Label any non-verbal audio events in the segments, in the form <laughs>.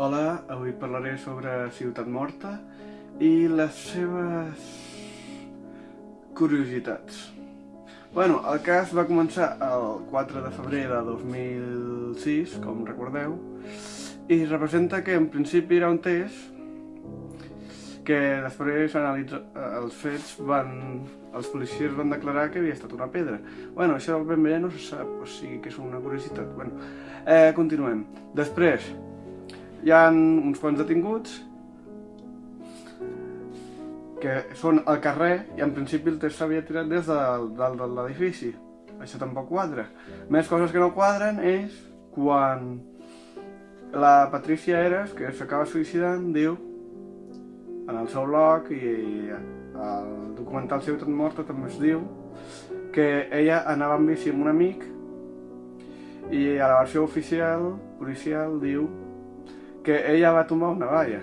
Hola, avui parlaré sobre Ciutat Morta i les seves curiositats. Bueno, el cas va començar el 4 de febrer de 2006, com recordeu, i representa que en principi era un test que després analitza, els fets van... els policies van declarar que havia estat una pedra. Bueno, això ben bé no se sap, o sigui que és una curiositat. Bueno, eh, continuem. Després, hi ha uns quants detinguts que són al carrer i en principi el test s'havia tirat des de dalt de l'edifici. Això tampoc quadra. Més coses que no quadren és quan la Patricia Eres, que s'acaba suïcidant, diu en el seu blog i el documental Ciutat Morta també es diu que ella anava en bici amb un amic i a la versió oficial, policial, diu que ella va tombar una valla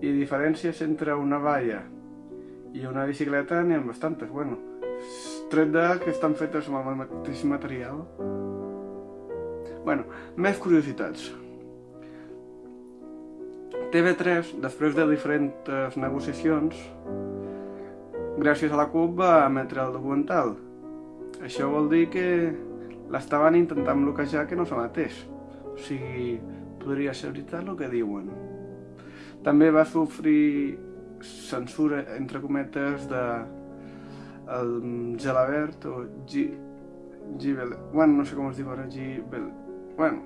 i diferències entre una valla i una bicicleta n'hi ha bastantes, bueno, tret de que estan fetes amb el mateix material. Bueno, més curiositats. TV3, després de diferents negociacions, gràcies a la CUP va emetre el documental. Això vol dir que l'estaven intentant bloquejar que no s'emetés. O sigui, podria ser veritat el que diuen. També va sofrir censura, entre cometes, de el Gelabert o G... Gibel... Bueno, no sé com es diu ara, Gibel... Bueno,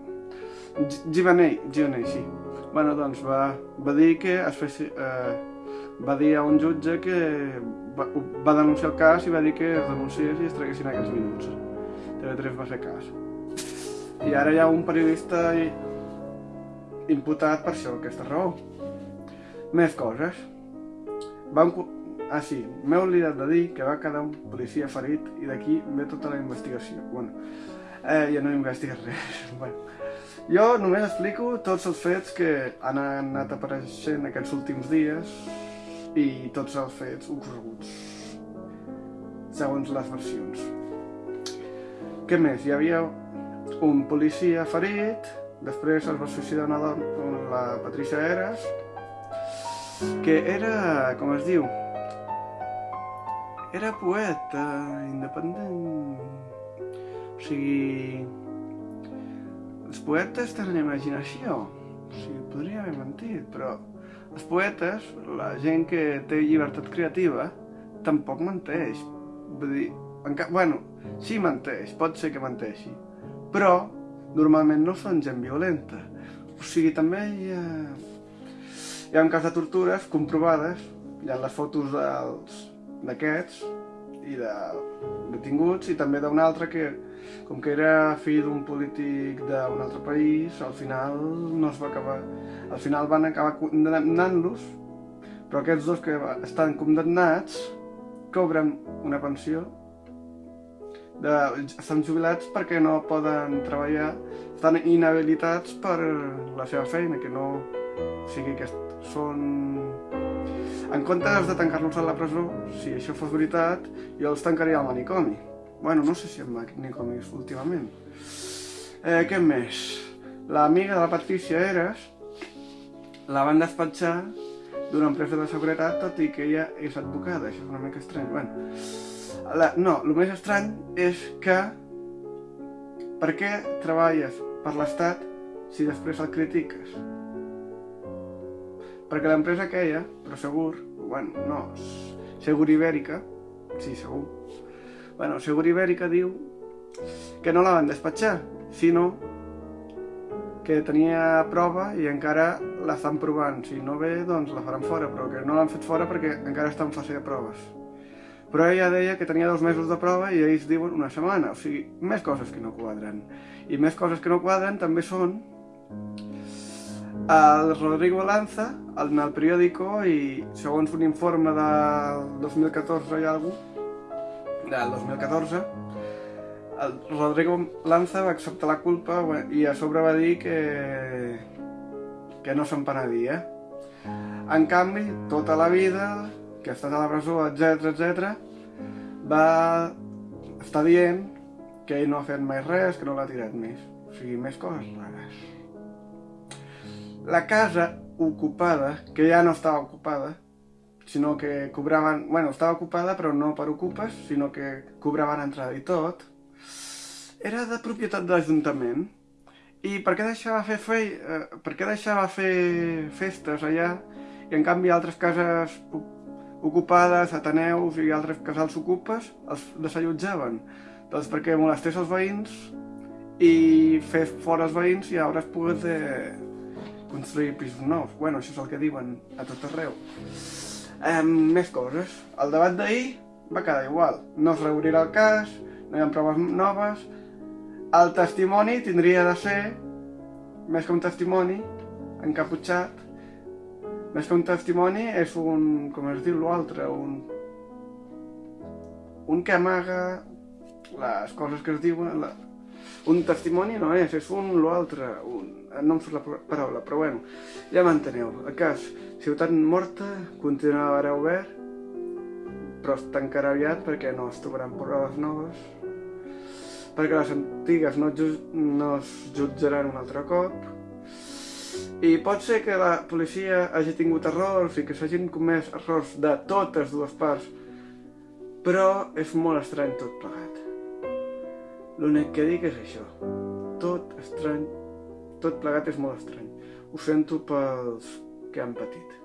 Givanell, Givanell, sí. Bueno, doncs va, va dir que es fes, eh, va dir a un jutge que va, va denunciar el cas i va dir que es denunciés i es traguessin aquells minuts. TV3 va fer cas. I ara hi ha un periodista imputat per això, aquesta raó. Més coses. Van... Ah, sí, m'he oblidat de dir que va quedar un policia ferit i d'aquí ve tota la investigació. Bueno, eh, ja no investigues res. <laughs> bueno, jo només explico tots els fets que han anat apareixent aquests últims dies i tots els fets ocorreguts, segons les versions. Què més? Hi havia un policia ferit, després es va suïcidar una dona, la Patricia Eres, que era, com es diu, era poeta independent. O sigui, els poetes tenen imaginació. O sigui, podria haver mentit, però els poetes, la gent que té llibertat creativa, tampoc menteix. Vull dir, enca... bueno, sí menteix, pot ser que menteixi, però normalment no són gent violenta. O sigui, també hi ha, hi ha un cas de tortures comprovades, hi ha les fotos d'aquests i de detinguts i també d'un altre que com que era fill d'un polític d'un altre país, al final no es va acabar... Al final van acabar condemnant-los, però aquests dos que estan condemnats cobren una pensió de, estan jubilats perquè no poden treballar, estan inhabilitats per la seva feina, que no... O sigui que són en comptes de tancar-los a la presó, si això fos veritat, jo els tancaria al manicomi. Bueno, no sé si al manicomi últimament. Eh, què més? L'amiga de la Patricia Eres la van despatxar d'una empresa de seguretat, tot i que ella és advocada, això és una mica estrany. Bueno, la, no, el més estrany és que per què treballes per l'Estat si després el critiques? perquè l'empresa queia, però segur, bueno, no, Segur Ibèrica, sí, segur, bueno, Segur Ibèrica diu que no la van despatxar, sinó que tenia prova i encara l'estan provant. Si no ve, doncs la faran fora, però que no l'han fet fora perquè encara està en fase de proves. Però ella deia que tenia dos mesos de prova i ells diuen una setmana, o sigui, més coses que no quadren. I més coses que no quadren també són el Rodrigo Lanza, en el periòdico, i segons un informe del 2014 i alguna del 2014, el Rodrigo Lanza va acceptar la culpa i a sobre va dir que, que no se'n penadia. En canvi, tota la vida, que ha estat a la presó, etc etc, va estar dient que ell no ha fet mai res, que no l'ha tirat més. O sigui, més coses rares. la casa ocupada, que ja no estava ocupada, sinó que cobraven... Bueno, estava ocupada però no per ocupes, sinó que cobraven entrada i tot, era de propietat de l'Ajuntament. I per què deixava fer, fe... eh, per què deixava fer festes allà i en canvi altres cases ocupades, ateneus i altres casals ocupes els desallotjaven? Doncs perquè molestés els veïns i fes fora els veïns i ara es pogués eh, construir pisos nous. Bueno, això és el que diuen a tot arreu. Eh, més coses. El debat d'ahir va quedar igual. No es reobrirà el cas, no hi ha proves noves. El testimoni tindria de ser, més que un testimoni, encaputxat, més que un testimoni és un, com es diu l'altre, un... un que amaga les coses que es diuen, la, un testimoni no és, és un l'altre, un... no em surt la paraula, però bueno, ja m'enteneu. El cas, Ciutat Morta continuarà obert, però es tancarà aviat perquè no es trobaran proves noves, perquè les antigues no, no es jutjaran un altre cop, i pot ser que la policia hagi tingut errors i que s'hagin comès errors de totes dues parts, però és molt estrany tot plegat. L'únic que dic és això. Tot estrany, tot plegat és molt estrany. Ho sento pels que han patit.